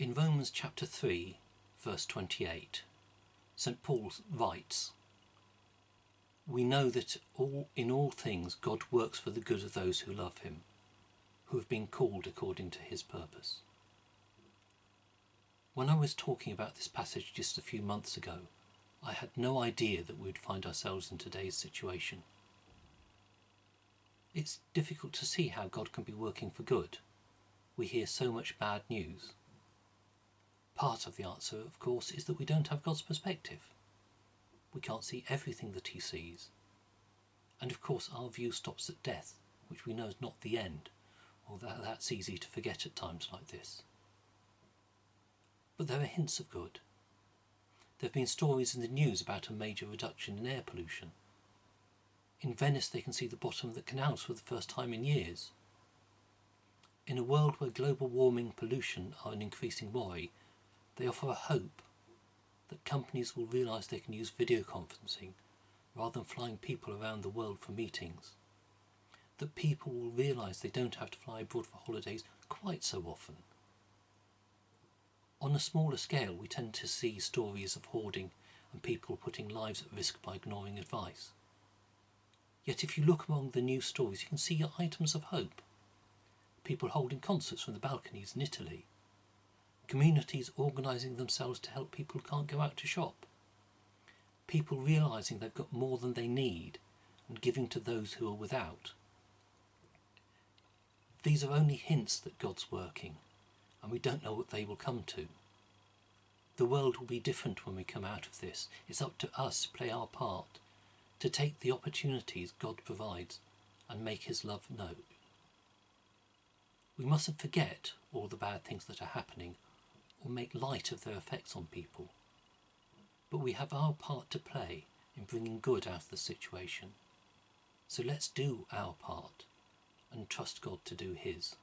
In Romans chapter 3, verse 28, St. Paul writes, We know that all, in all things God works for the good of those who love him, who have been called according to his purpose. When I was talking about this passage just a few months ago, I had no idea that we'd find ourselves in today's situation. It's difficult to see how God can be working for good. We hear so much bad news. Part of the answer, of course, is that we don't have God's perspective. We can't see everything that he sees. And of course our view stops at death, which we know is not the end, although that's easy to forget at times like this. But there are hints of good. There have been stories in the news about a major reduction in air pollution. In Venice they can see the bottom of the canals for the first time in years. In a world where global warming pollution are an increasing worry, they offer a hope that companies will realise they can use video conferencing rather than flying people around the world for meetings. That people will realise they don't have to fly abroad for holidays quite so often on a smaller scale, we tend to see stories of hoarding and people putting lives at risk by ignoring advice. Yet if you look among the news stories, you can see items of hope. People holding concerts from the balconies in Italy. Communities organising themselves to help people who can't go out to shop. People realising they've got more than they need and giving to those who are without. These are only hints that God's working and we don't know what they will come to. The world will be different when we come out of this. It's up to us to play our part, to take the opportunities God provides and make his love known. We mustn't forget all the bad things that are happening or make light of their effects on people. But we have our part to play in bringing good out of the situation. So let's do our part and trust God to do his.